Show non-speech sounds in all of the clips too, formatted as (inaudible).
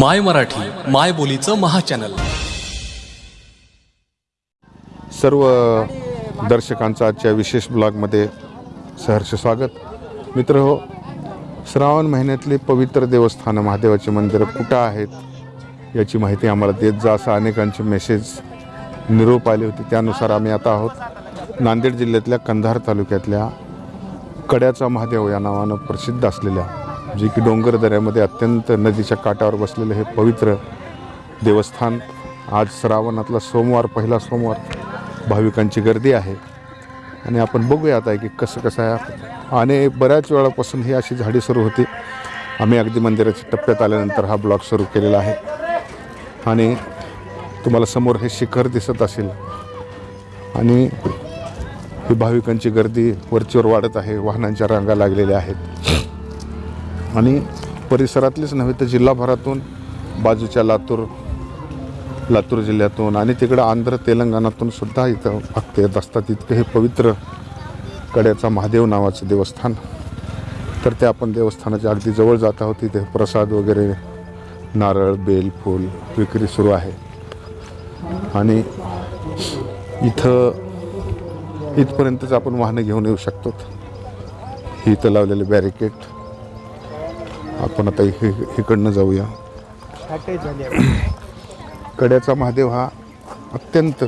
माय मराठी माय बोलीचं महाचॅनल. सर्व दर्शकांचं आजच्या विशेष ब्लॉगमध्ये सहर्ष स्वागत. मित्र हो श्रावण महिन्यातले पवित्र देवस्थानं महादेवाचे मंदिरं कुठं आहेत याची माहिती आम्हाला देत जा असं अनेकांचे मेसेज निरोप आले होते. त्यानुसार आम्ही आता आहोत नांदेड जिल्ह्यातल्या कंधार तालुक्यातल्या कड्याचा महादेव या नावानं प्रसिद्ध असलेल्या जे की डोंगर दऱ्यामध्ये अत्यंत नदीच्या काठावर बसलेलं हे पवित्र देवस्थान आज श्रावणातला सोमवार पहिला सोमवार भाविकांची गर्दी आहे. आणि आपण बघूया आता की कसं कसं आहे. आणि बऱ्याच वेळापासून ही अशी झाडी सुरू होती. आम्ही अगदी मंदिराच्या टप्प्यात आल्यानंतर हा ब्लॉग सुरू केलेला आहे. आणि तुम्हाला समोर हे शिखर दिसत असेल. आणि ही भाविकांची गर्दी वरचीवर वाढत आहे. वाहनांच्या रांगा लागलेल्या आहेत. आणि परिसरातलीच नव्हे तर जिल्हाभरातून बाजूच्या लातूर लातूर जिल्ह्यातून आणि तिकडं आंध्र तेलंगणातून सुद्धा इथं भक्त येत असतात. इतकं हे पवित्र कड्याचा महादेव नावाचं देवस्थान. तर ते आपण देवस्थानाच्या अगदी जवळ जात आहोत. तिथे प्रसाद वगैरे नारळ बेल फूल विक्री सुरू आहे. आणि इथं इथपर्यंतच आपण वाहनं घेऊन येऊ शकतो. इथं लावलेले बॅरिकेड. आपण आता इकडे इकडनं जाऊया. (clears throat) कड्याचा महादेव हा अत्यंत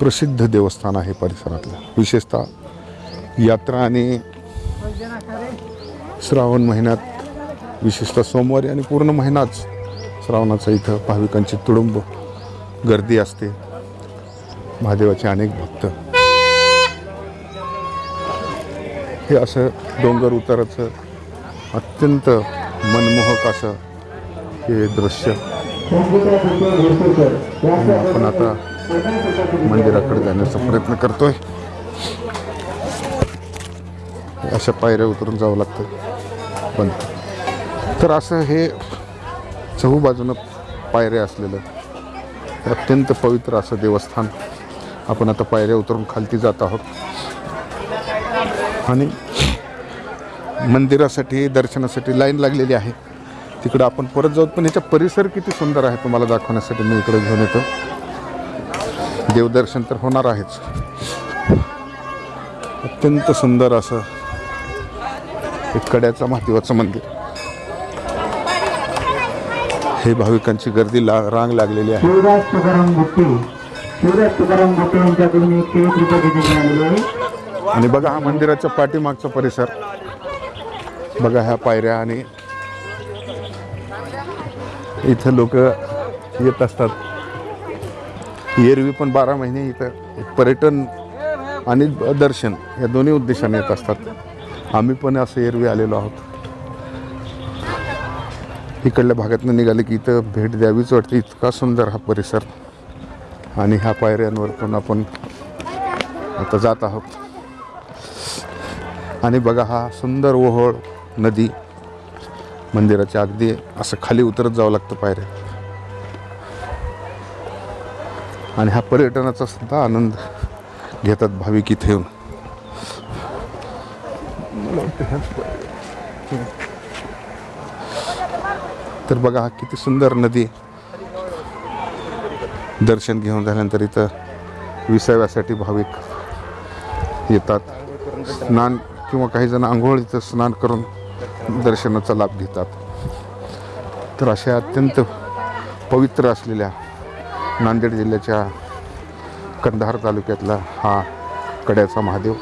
प्रसिद्ध देवस्थान आहे परिसरातलं. विशेषतः यात्रा आणि श्रावण महिन्यात विशेषतः सोमवारी आणि पूर्ण महिनाच श्रावणाचा इथं भाविकांची तुडुंब गर्दी असते. महादेवाचे अनेक भक्त. हे असं डोंगर उताराचं अत्यंत मनमोहक असं हे दृश्य आपण आता मंदिराकडे जाण्याचा प्रयत्न करतोय. अशा पायऱ्या उतरून जावं लागतं. पण तर असं हे चहूबाजूनं पायऱ्या असलेलं अत्यंत पवित्र असं देवस्थान आपण आता पायऱ्या उतरून खालती जात आहोत. आणि मंदिरासाठी दर्शनासाठी लाईन लागलेली आहे. तिकडं आपण परत जाऊ पण याचा परिसर किती सुंदर आहे तुम्हाला दाखवण्यासाठी मी इकडे घेऊन येतो. देवदर्शन तर होणार आहेच. अत्यंत सुंदर असं एक कड्याचं महादेवाचं मंदिर. हे भाविकांची गर्दी ला रांग लागलेली आहे. शिवराज तुकाराम गुट्टे शिवराज तुकाराम गुट्टे यांच्याकडून एकशे एक रुपये घेण्यात आलेले आहे. आणि बघा हा मंदिराच्या पाठीमागचा परिसर. बघा ह्या पायऱ्या आणि इथं लोक येत असतात. एरवी पण बारा महिने इथं पर्यटन आणि दर्शन या दोन्ही उद्देशाने येत असतात. आम्ही पण असं एरवी आलेलो आहोत. इकडल्या भागातनं निघाले की इथं भेट द्यावीच वाटते. इतका सुंदर हा परिसर आणि ह्या पायऱ्यांवरतून आपण आता जात आहोत. आणि बघा हा सुंदर ओहोळ नदी मंदिराच्या अगदी असं खाली उतरत जावं लागतं पायऱ्या. आणि हा पर्यटनाचा सुद्धा आनंद घेतात भाविक इथे येऊन. तर बघा हा किती सुंदर नदी दर्शन घेऊन झाल्यानंतर इथं विसाव्यासाठी भाविक येतात. स्नान किंवा काही जण आंघोळ इथं स्नान करून दर्शनाचा लाभ घेतात. तर अशा अत्यंत पवित्र असलेल्या नांदेड जिल्ह्याच्या कंधार तालुक्यातला हा कड्याचा महादेव.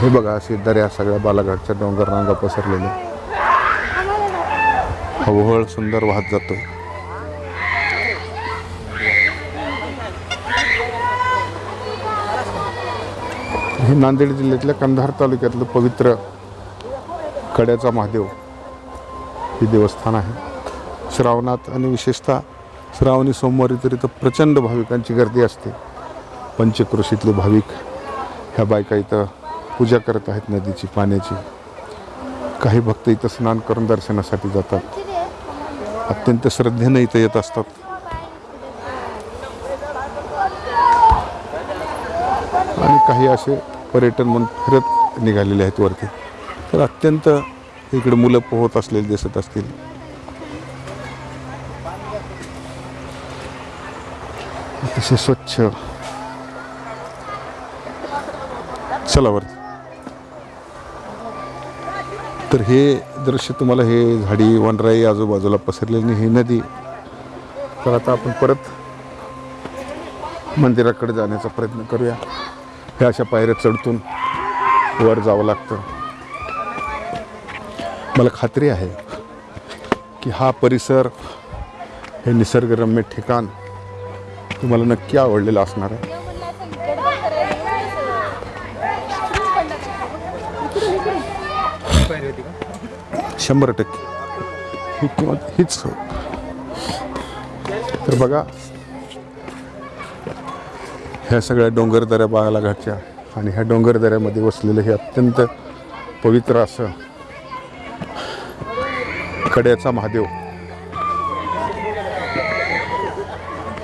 हे बघा असे दऱ्या सगळ्या बालाघाटच्या डोंगर रांगा पसरलेले हवहळ सुंदर वाहत जातो हे नांदेड जिल्ह्यातल्या कंधार तालुक्यातलं पवित्र कड्याचा महादेव हे देवस्थान आहे. श्रावणात आणि विशेषतः श्रावणी सोमवारी तर इथं प्रचंड भाविकांची गर्दी असते. पंचक्रोशीतले भाविक ह्या बायका इथं पूजा करत आहेत नदीची पाण्याची. काही भक्त इथं स्नान करून दर्शनासाठी जातात. अत्यंत श्रद्धेनं इथं येत असतात. आणि काही असे पर्यटन म्हणून फिरत निघालेले आहेत वरती. तर अत्यंत इकडे मुलं पोहत असलेले दिसत असतील. अतिशय स्वच्छ. चला वरती. तर हे दृश्य तुम्हाला हे झाडी वनराई आजूबाजूला पसरलेली ही नदी. तर आता आपण परत मंदिराकडे जाण्याचा प्रयत्न करूया. हे अशा पायऱ्या चढतून वर जावं लागतं. मला खात्री आहे की हा परिसर हे निसर्गरम्य ठिकाण तुम्हाला नक्की आवडलेलं असणार आहे. शंभर टक्के. ही किंवा हीच तर बघा ह्या सगळ्या डोंगरदऱ्या बालाघाटच्या आणि ह्या डोंगरदऱ्यामध्ये वसलेलं हे अत्यंत पवित्र असं कड्याचा महादेव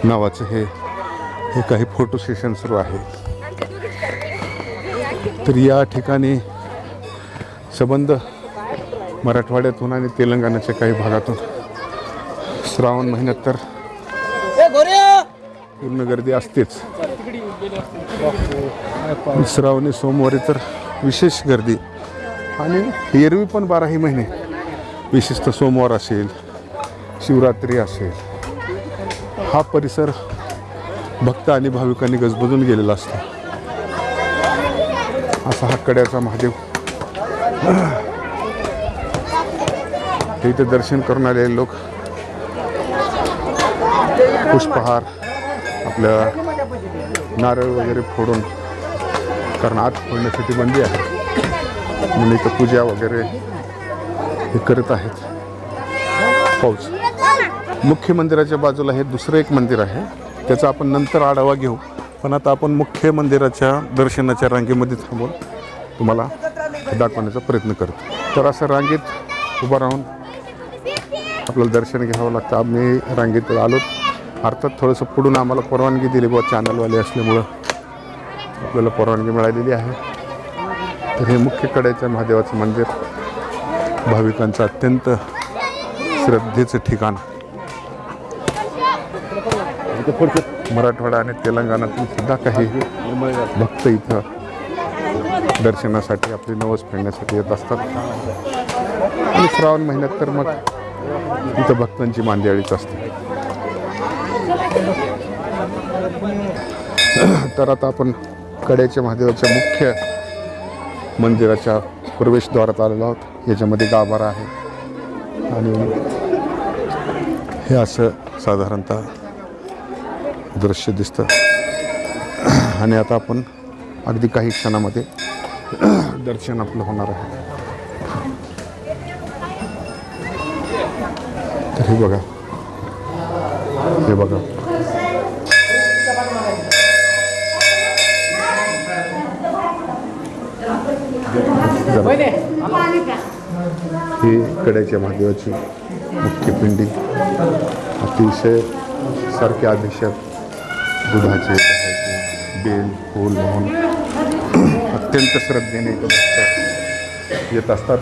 नावाचं हे हे काही फोटो सेशन सुरू आहे तर या ठिकाणी संबंध मराठवाड्यातून आणि तेलंगणाच्या काही भागातून श्रावण महिन्यात तर पूर्ण गर्दी असतेच. श्रावणी सोमवारी तर विशेष गर्दी. आणि एरवी पण बाराही महिने. विशेषतः सोमवार असेल शिवरात्री असेल. हा परिसर भक्त आणि भाविकांनी गजबजून गेलेला असतो. असा हा कड्याचा महादेव. हे इथे दर्शन करून आलेले लोक. पुष्पहार. आपलं नारळ वगैरे फोडून कारण आत फोडण्यासाठी बंदी आहे. म्हणून इथं पूजा वगैरे हे करत आहेत. पाऊस. मुख्य मंदिराच्या बाजूला हे दुसरं एक मंदिर आहे. त्याचा आपण नंतर आढावा घेऊ. पण आता आपण मुख्य मंदिराच्या दर्शनाच्या रांगेमध्ये थांबून तुम्हाला दाखवण्याचा प्रयत्न करतो. तर असं रांगेत उभं राहून आपल्याला दर्शन घ्यावं लागतं. आम्ही रांगेत आलो अर्थात थोडंसं पुढून आम्हाला परवानगी दिली बुवा चॅनलवाले असल्यामुळं. आपल्याला परवानगी मिळालेली आहे. तर हे मुख्य कड्याच्या महादेवाचं मंदिर. भाविकांचं अत्यंत श्रद्धेचं ठिकाण. मराठवाडा आणि तेलंगणातून सुद्धा काही भक्त इथं दर्शनासाठी आपली नवस फेडण्यासाठी येत असतात. आणि श्रावण महिन्यात तर मग इथं भक्तांची मांदियाळीच असते. (coughs) तर आता आपण कड्याच्या महादेवाच्या मुख्य मंदिराच्या प्रवेशद्वारात आलेलो आहोत. याच्यामध्ये गाभारा आहे. आणि हे असं साधारणतः दृश्य दिसतं. (coughs) आणि आता आपण अगदी काही क्षणामध्ये (coughs) दर्शन आपलं होणार आहे. तर हे बघा. हे बघा. ही कड्याच्या महादेवाची मुख्य पिंडी. अतिशय सारखे अभिषेक दुधाचे बेल फूल म्हणून अत्यंत श्रद्धेने येत असतात.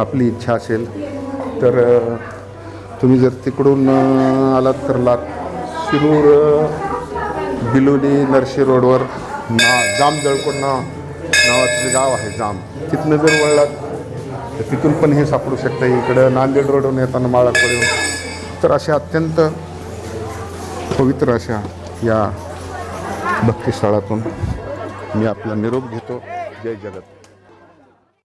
आपली इच्छा असेल तर तुम्ही जर तिकडून आलात तर लात शिरूर अ, बिलोली नरशी रोडवर ना जाम जळकोट नावाचं जे गाव आहे जाम. तिथनं जर वळलात तर तिथून पण हे सापडू शकतं. इकडं नांदेड रोडवरून येताना माळाकडे तर अशा अत्यंत पवित्र अशा या भक्तिस्थळातून मी आपला निरोप घेतो. जय जगत.